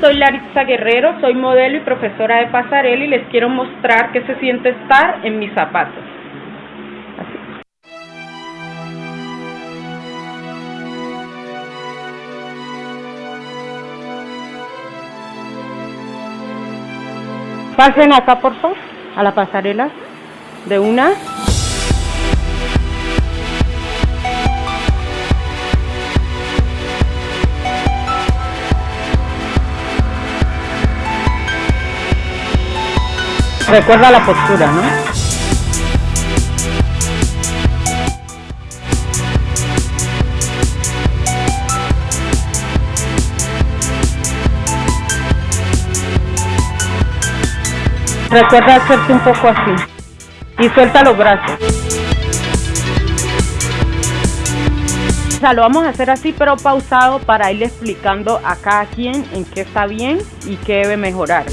soy Larissa Guerrero, soy modelo y profesora de pasarela y les quiero mostrar qué se siente estar en mis zapatos. Pasen acá por favor, a la pasarela de una. Recuerda la postura, ¿no? Recuerda hacerte un poco así. Y suelta los brazos. O sea, lo vamos a hacer así, pero pausado para irle explicando a cada quien en qué está bien y qué debe mejorar.